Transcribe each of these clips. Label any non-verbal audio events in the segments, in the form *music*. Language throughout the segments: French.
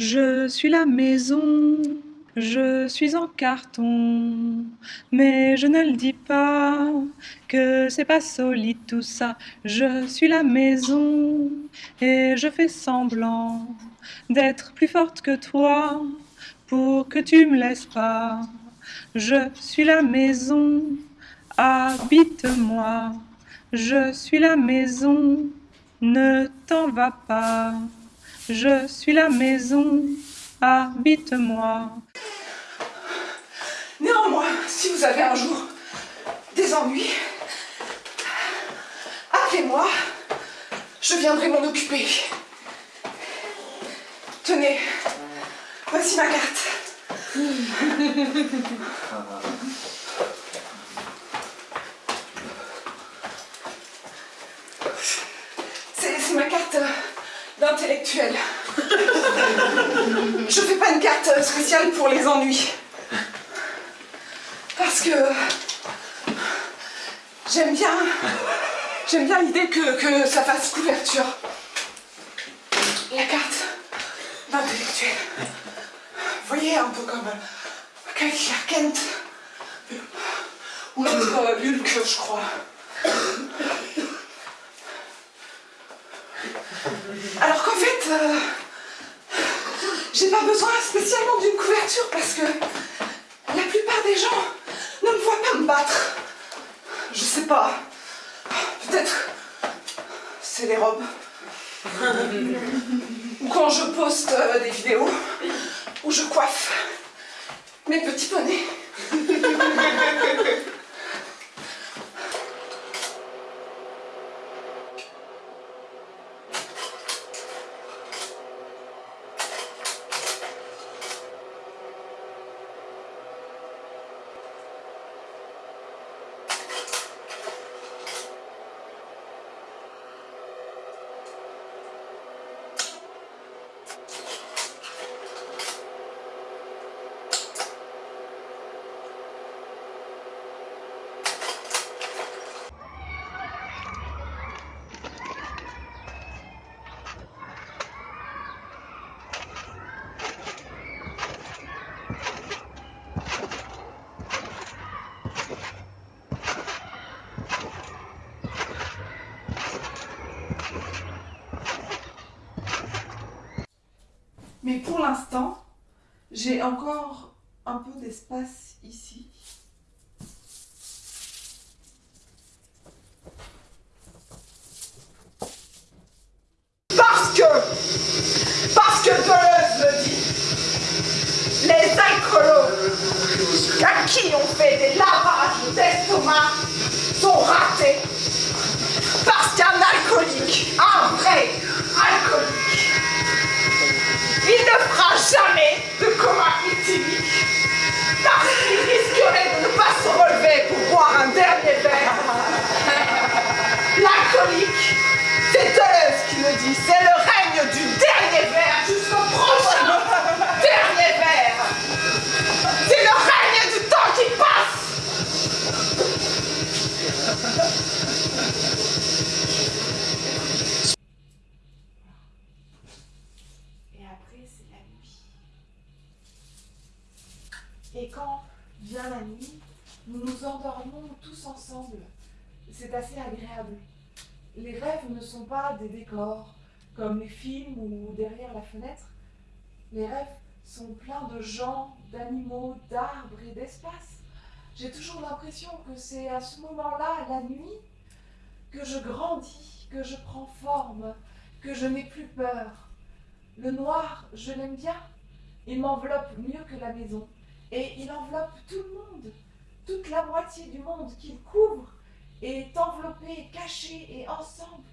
Je suis la maison, je suis en carton, mais je ne le dis pas que c'est pas solide tout ça. Je suis la maison et je fais semblant d'être plus forte que toi pour que tu me laisses pas. Je suis la maison, habite-moi. Je suis la maison, ne t'en va pas. Je suis la maison, habite-moi. Néanmoins, si vous avez un jour des ennuis, appelez-moi, je viendrai m'en occuper. Tenez, voici ma carte. *laughs* C'est ma carte d'intellectuel. *laughs* Je fais pas une carte spéciale pour les ennuis. Parce que j'aime bien l'idée que, que ça fasse couverture. La carte d'intellectuel. Vous voyez, un peu comme Kyle Clark Kent. Ou l'autre euh, Hulk, je crois. Alors qu'en fait, euh, j'ai pas besoin spécialement d'une couverture parce que la plupart des gens ne me voient pas me battre. Je sais pas. Peut-être c'est les robes. Ou quand je poste euh, des vidéos où je coiffe mes petits poneys. *laughs* Mais pour l'instant, j'ai encore un peu d'espace ici. C'est assez agréable. Les rêves ne sont pas des décors, comme les films ou derrière la fenêtre. Les rêves sont pleins de gens, d'animaux, d'arbres et d'espace. J'ai toujours l'impression que c'est à ce moment-là, la nuit, que je grandis, que je prends forme, que je n'ai plus peur. Le noir, je l'aime bien. Il m'enveloppe mieux que la maison. Et il enveloppe tout le monde. Toute la moitié du monde qu'il couvre est enveloppé, caché et ensemble.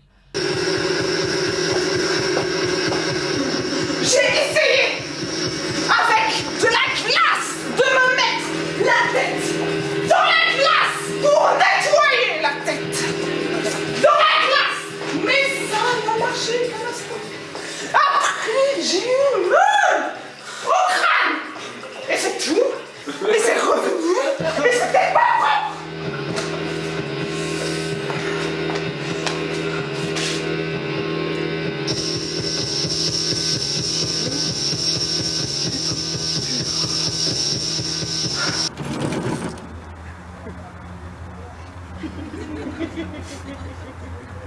Merci.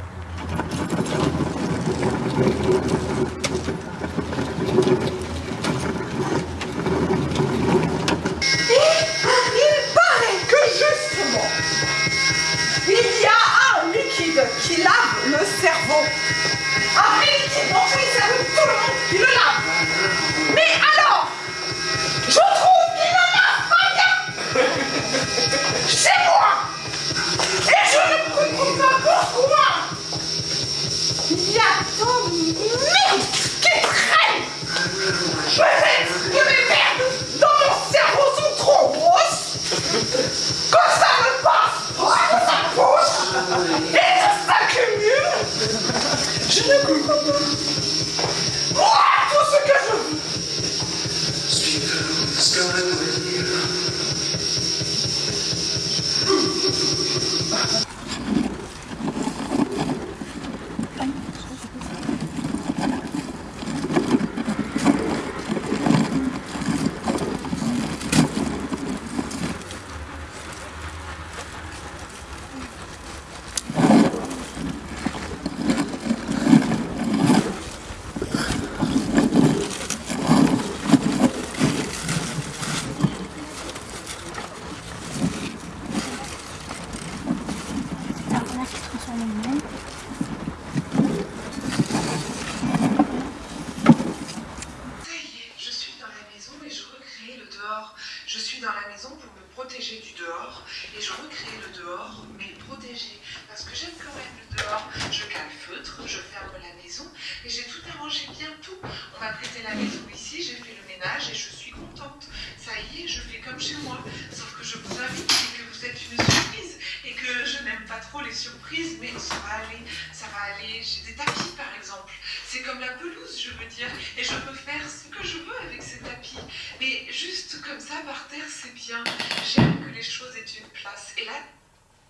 Il y Prêté la maison ici, j'ai fait le ménage et je suis contente. Ça y est, je fais comme chez moi. Sauf que je vous invite que vous êtes une surprise et que je n'aime pas trop les surprises, mais ça va aller, ça va aller. J'ai des tapis par exemple. C'est comme la pelouse, je veux dire, et je peux faire ce que je veux avec ces tapis. Mais juste comme ça par terre, c'est bien. J'aime que les choses aient une place. Et là,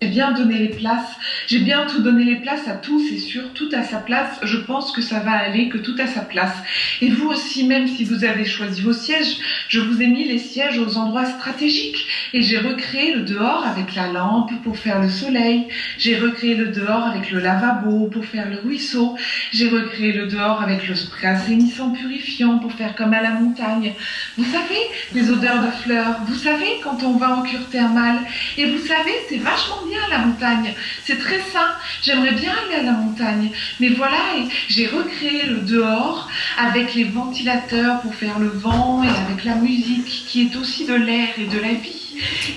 J'ai bien donné les places, j'ai bien tout donné les places à tout, c'est sûr, tout à sa place. Je pense que ça va aller, que tout à sa place. Et vous aussi, même si vous avez choisi vos sièges, je vous ai mis les sièges aux endroits stratégiques. Et j'ai recréé le dehors avec la lampe pour faire le soleil. J'ai recréé le dehors avec le lavabo pour faire le ruisseau. J'ai recréé le dehors avec le spray assainissant purifiant pour faire comme à la montagne. Vous savez, les odeurs de fleurs. Vous savez, quand on va en cure thermale. Et vous savez, c'est vachement bien la montagne. C'est très sain. J'aimerais bien aller à la montagne. Mais voilà, j'ai recréé le dehors avec les ventilateurs pour faire le vent et avec la musique qui est aussi de l'air et de la vie.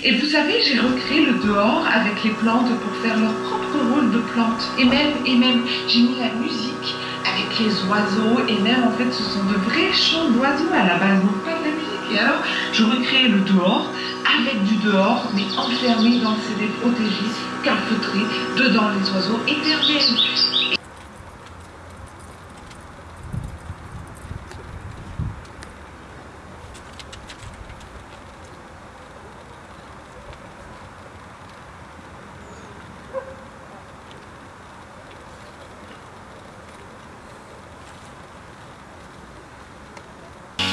Et vous savez, j'ai recréé le dehors avec les plantes pour faire leur propre rôle de plantes. Et même, et même, j'ai mis la musique avec les oiseaux. Et même, en fait, ce sont de vrais chants d'oiseaux à la base, je recréé le dehors avec du dehors, mais enfermé dans le CD protégé, calfeutré, dedans les oiseaux éternels.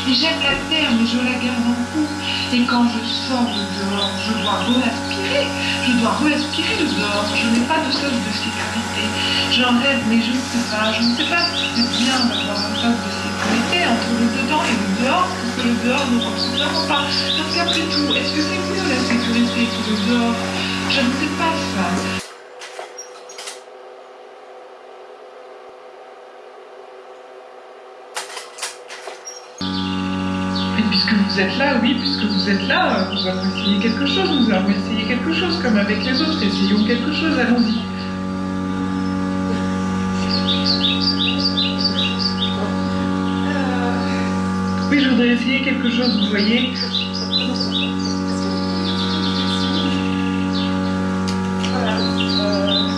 Et j'aime la terre, mais je la garde en cou. Et quand je sors de dehors, je dois re-aspirer. Je dois re-aspirer le dehors. Je n'ai pas de sas de sécurité. J'en rêve, mais je ne sais pas. Je ne sais pas si c'est bien d'avoir un sas de sécurité entre le dedans et le dehors, parce que le dehors ne ressemble pas. Parce qu'après tout, est-ce que c'est mieux la sécurité que le dehors? Je ne sais pas ça. Et puisque vous êtes là, oui, puisque vous êtes là, euh, nous allons essayer quelque chose, nous allons essayer quelque chose, comme avec les autres, essayons quelque chose, allons-y. Oui, je voudrais essayer quelque chose, vous voyez. Euh,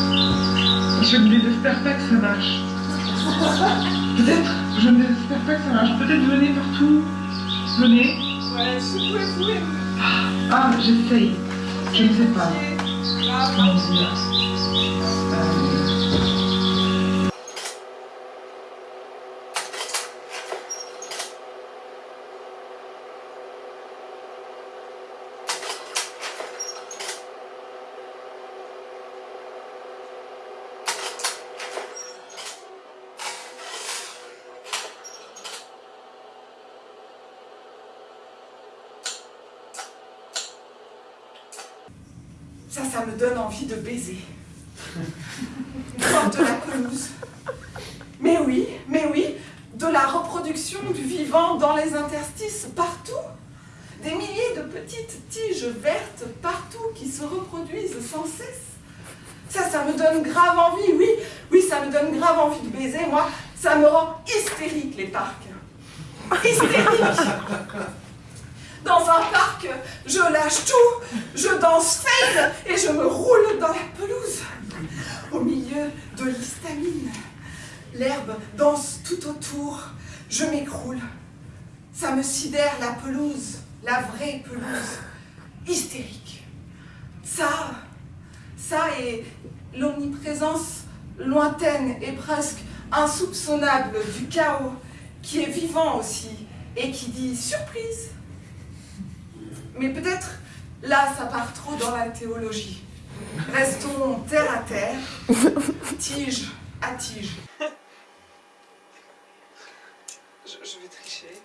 Je ne désespère pas que ça marche. Peut-être, je ne désespère pas que ça marche. Peut-être venez partout. Venez. ouais, secouez-vous et Ah, j'essaye. Je ne sais pas. Ça, me donne envie de baiser. Comme de la pelouse. Mais oui, mais oui, de la reproduction du vivant dans les interstices partout. Des milliers de petites tiges vertes partout qui se reproduisent sans cesse. Ça, ça me donne grave envie, oui, oui, ça me donne grave envie de baiser. Moi, ça me rend hystérique, les parcs. Hystérique Dans un parc, je lâche tout, je danse fade et je me roule dans la pelouse. Au milieu de l'histamine. L'herbe danse tout autour, je m'écroule. Ça me sidère la pelouse, la vraie pelouse, hystérique. Ça, ça et l'omniprésence lointaine et presque insoupçonnable du chaos qui est vivant aussi et qui dit surprise. Mais peut-être là ça part trop dans la théologie. Restons terre à terre, *laughs* tige à tige. Je, je vais tricher.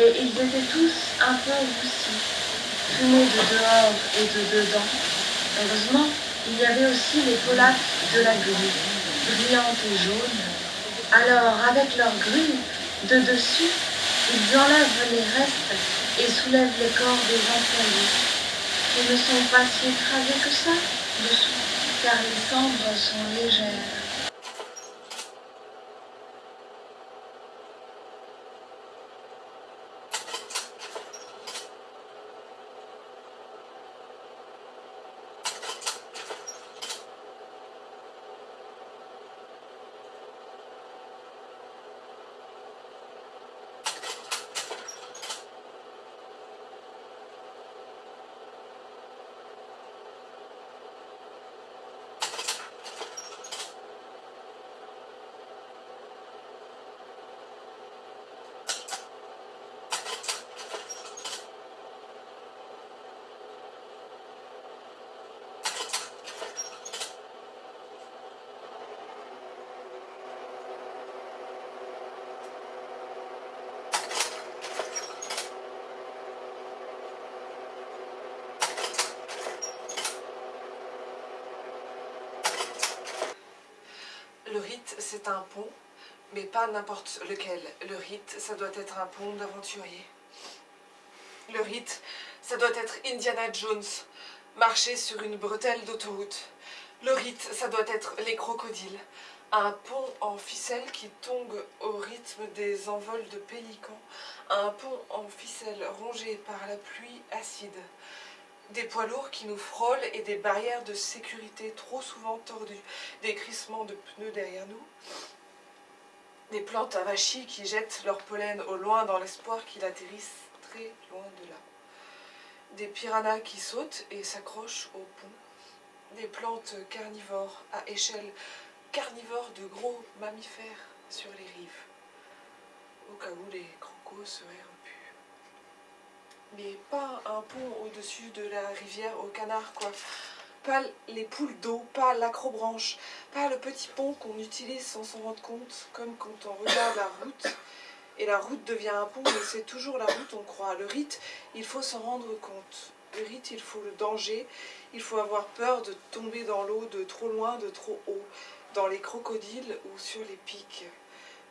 Et ils étaient tous un peu roussis, fumés de dehors et de dedans. Heureusement, il y avait aussi les polacs de la grue, brillantes et jaunes. Alors, avec leur grue, de dessus, ils enlèvent les restes et soulèvent les corps des employés, qui ne sont pas si écrasés que ça dessous, car les cendres sont légères. Le rite, c'est un pont, mais pas n'importe lequel. Le rite, ça doit être un pont d'aventurier. Le rite, ça doit être Indiana Jones, marcher sur une bretelle d'autoroute. Le rite, ça doit être les crocodiles. Un pont en ficelle qui tombe au rythme des envols de pélicans. Un pont en ficelle rongé par la pluie acide. Des poids lourds qui nous frôlent et des barrières de sécurité trop souvent tordues. Des crissements de pneus derrière nous. Des plantes avachis qui jettent leur pollen au loin dans l'espoir qu'il atterrisse très loin de là. Des piranhas qui sautent et s'accrochent au pont. Des plantes carnivores à échelle carnivore de gros mammifères sur les rives. Au cas où les crocos seraient. Mais pas un pont au-dessus de la rivière aux canards, quoi. Pas les poules d'eau, pas l'acrobranche, pas le petit pont qu'on utilise sans s'en rendre compte, comme quand on regarde la route. Et la route devient un pont, mais c'est toujours la route, on croit. Le rite, il faut s'en rendre compte. Le rite, il faut le danger, il faut avoir peur de tomber dans l'eau de trop loin, de trop haut. dans les crocodiles ou sur les pics,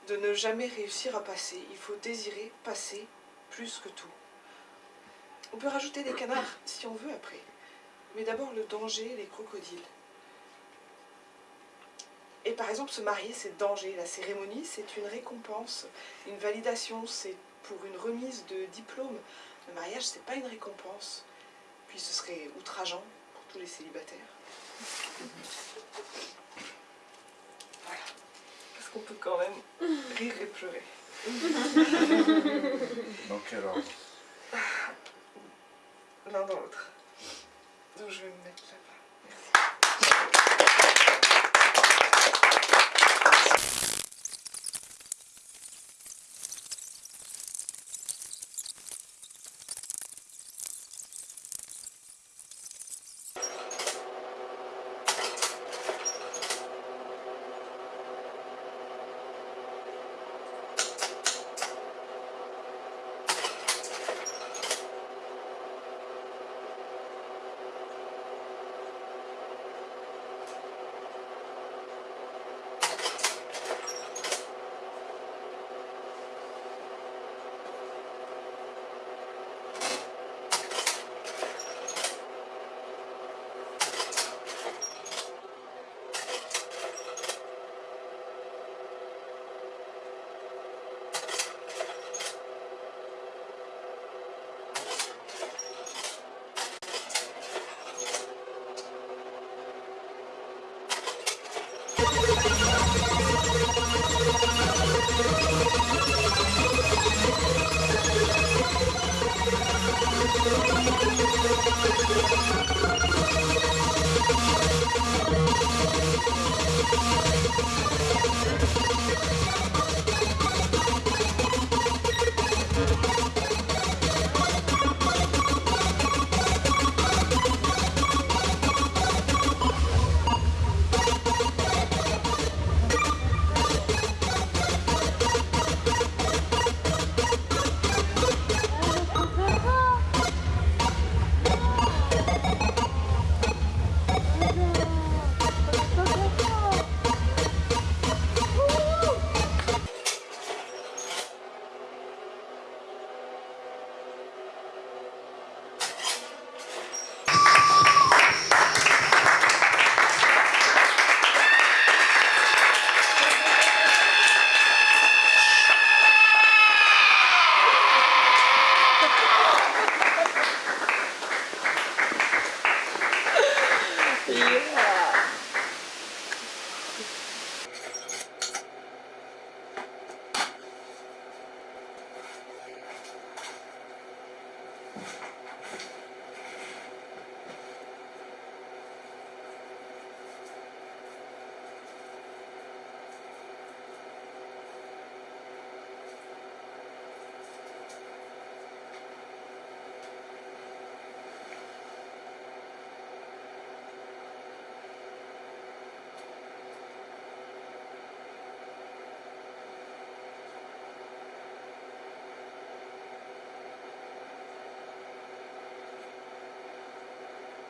de ne jamais réussir à passer. Il faut désirer passer plus que tout. On peut rajouter des canards si on veut après. Mais d'abord le danger, les crocodiles. Et par exemple, se marier, c'est danger. La cérémonie, c'est une récompense, une validation, c'est pour une remise de diplôme. Le mariage, c'est pas une récompense. Puis ce serait outrageant pour tous les célibataires. Voilà. Parce qu'on peut quand même rire et pleurer. *laughs* Quel ordre l'un dans l'autre. Donc je vais me mettre là-bas. Merci.